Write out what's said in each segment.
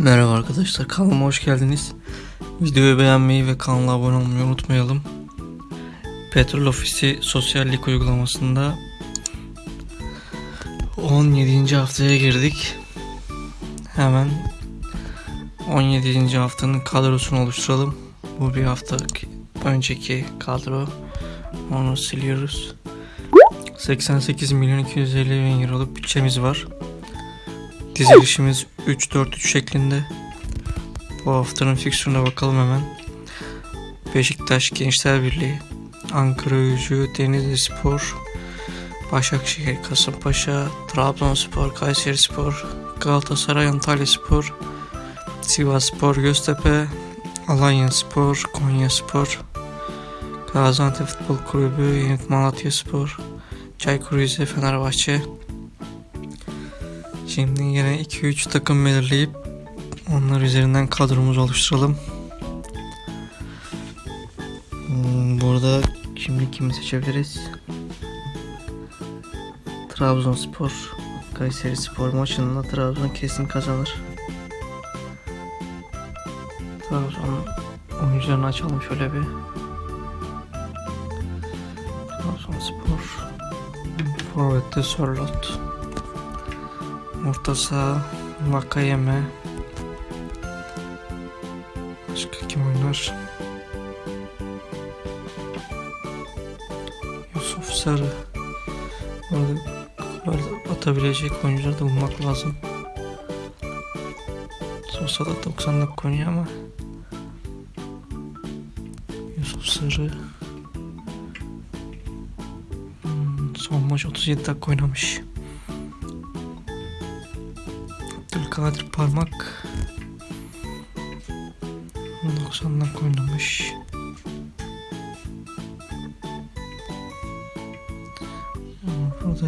Merhaba arkadaşlar kanalıma hoş geldiniz. Videoyu beğenmeyi ve kanala abone olmayı unutmayalım. Petrol Ofisi sosyallik uygulamasında 17. haftaya girdik. Hemen 17. haftanın kadrosunu oluşturalım. Bu bir hafta önceki kadro. Onu siliyoruz. 88 milyon 250 bin euroluk bütçemiz var. Dizilişimiz 3-4-3 şeklinde. Bu haftanın fiksürüne bakalım hemen. Beşiktaş Gençler Birliği, Ankara Gücü, Denizli Spor, Başakşehir, Kasımpaşa, Trabzonspor, Kayseri Spor, Galatasaray, Antalya Spor, Sivas Spor, Göztepe, Alanya Spor, Konya Spor, Gaziantep Futbol Kulübü, Yenit Malatya Spor, Çaykur Rize, Fenerbahçe, Şimdi yine 2-3 takım belirleyip onlar üzerinden kadromuzu oluşturalım. Hmm, Burada şimdi kimi seçebiliriz? Trabzonspor, Kayseri Spor maçında Trabzon kesin kazanır. Trabzon oyuncularını açalım şöyle bir. Trabzonspor, Forvet'te Sörlot. Orta saha Başka kim oynar? Yusuf Sarı gol atabilecek oyuncuları da bulmak lazım. Sosa da 90 dakika oynuyor ama Yusuf Sarı Hmm, Son maç 37 dakika oynamış. Abdülkadir Parmak 90 dakika oynamış. Burada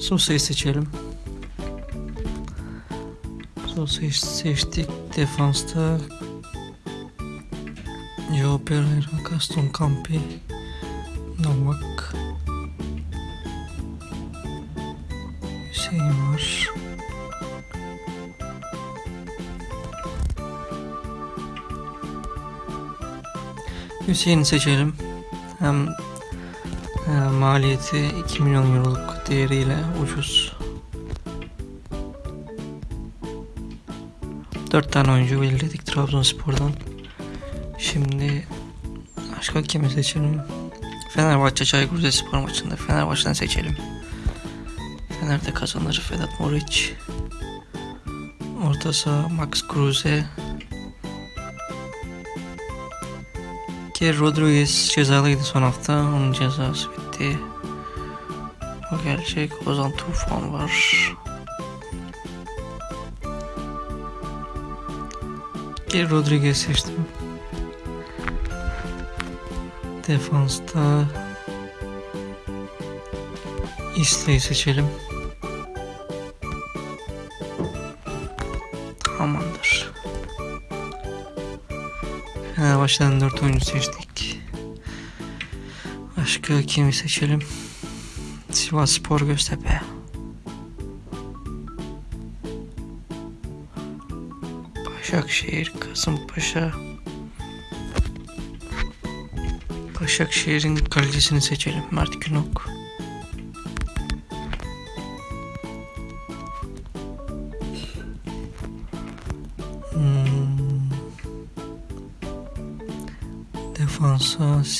Sosa'yı seçelim. Sosa'yı seçtik. Defansta Joe Pereira, Gaston Campi, Novak, Var. Hüseyin'i seçelim. Hem e, maliyeti 2 milyon euroluk değeriyle ucuz. 4 tane oyuncu belirledik Trabzonspor'dan. Şimdi başka kimi seçelim? Fenerbahçe Çaykur Rizespor maçında Fenerbahçe'den seçelim. Fener'de kazanır Vedat Moric. Orta saha Max Kruse. Ki Rodriguez cezalıydı son hafta. Onun cezası bitti. O gelecek. Ozan Tufan var. Ki Rodriguez seçtim. Defansta İsle'yi seçelim. Fenerbahçe'den 4 oyuncu seçtik. Başka kimi seçelim? Sivas Spor Göztepe. Başakşehir, Kasımpaşa. Başakşehir'in kalecisini seçelim. Mert Günok.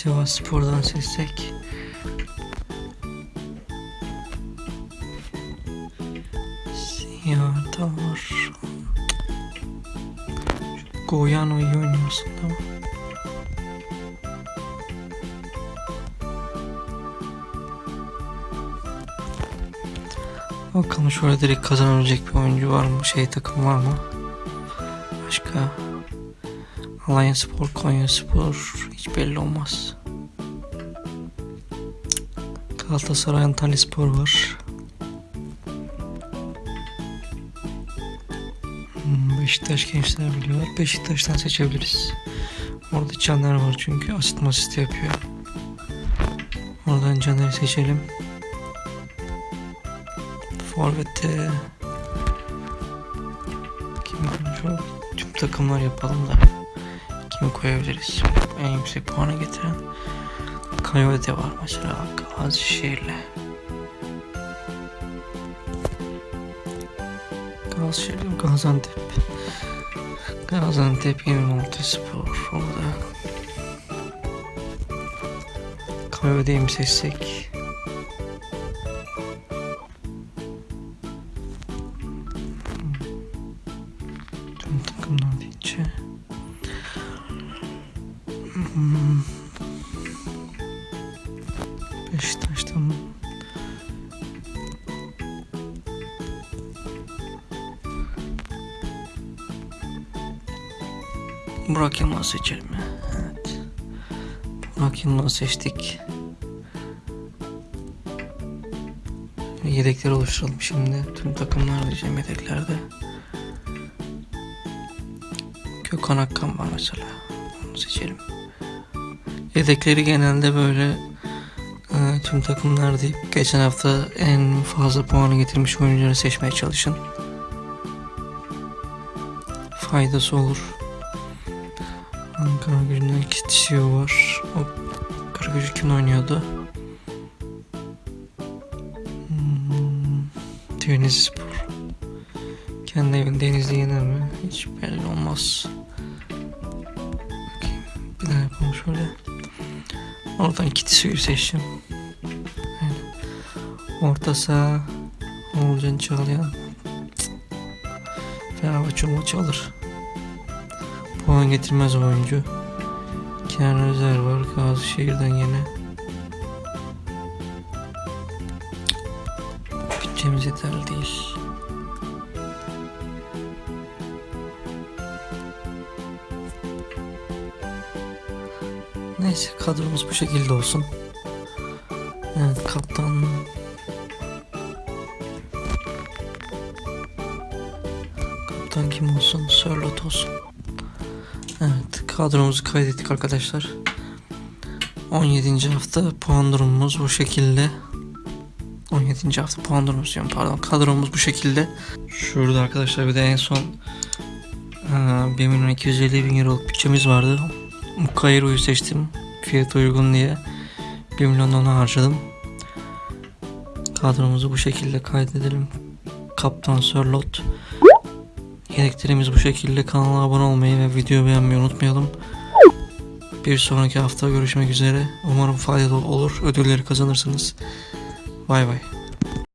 Defansa Sivas Spor'dan seçsek. Siyah'da var. Goyano iyi oynuyor aslında ama. Bakalım şöyle direkt kazanabilecek bir oyuncu var mı? Şey takım var mı? Başka Alanya Spor, Konya Spor hiç belli olmaz. Galatasaray Antalyaspor var. Hmm, Beşiktaş gençler biliyor. Beşiktaş'tan seçebiliriz. Orada Caner var çünkü asit masist yapıyor. Oradan Caner'i seçelim. Forvet'te kimi konuşalım? Tüm takımlar yapalım da kimi koyabiliriz? En yüksek puanı getiren Coyote var mesela Gazişehir'le. Gazişehir, Gaziantep. Gaziantep Yenimonte Spor orada. Mi seçsek? Burak Yılmaz seçelim. Evet. Burak Yılmaz seçtik. Yedekleri oluşturalım şimdi. Tüm takımlar diyeceğim yedeklerde. Gökhan Akkan var mesela. Onu seçelim. Yedekleri genelde böyle e, tüm takımlar deyip geçen hafta en fazla puanı getirmiş oyuncuları seçmeye çalışın. Faydası olur. Gücünden Kitişiyor var. O Karagücü kim oynuyordu? Hmm, Deniz Spor. Kendi evinde Denizli yener mi? Hiç belli olmaz. Bir daha yapalım şöyle. Oradan Kitişiyor'u seçeceğim. Aynen. Orta saha Oğulcan Çağlayan. Fenerbahçe maçı alır. Puan getirmez oyuncu. Kenan Özer var Gazişehir'den yine. Bütçemiz yeterli değil. Neyse kadromuz bu şekilde olsun. Evet kaptan Kaptan kim olsun? Sörlot olsun. Evet kadromuzu kaydettik arkadaşlar. 17. hafta puan durumumuz bu şekilde. 17. hafta puan durumumuz diyorum pardon kadromuz bu şekilde. Şurada arkadaşlar bir de en son eee, 1 milyon 250 bin euroluk bütçemiz vardı. Mukayro'yu seçtim fiyatı uygun diye. 1 milyon ona harcadım. Kadromuzu bu şekilde kaydedelim. Kaptan Sörlot. Yedeklerimiz bu şekilde. Kanala abone olmayı ve videoyu beğenmeyi unutmayalım. Bir sonraki hafta görüşmek üzere. Umarım faydalı olur. Ödülleri kazanırsınız. Bay bay.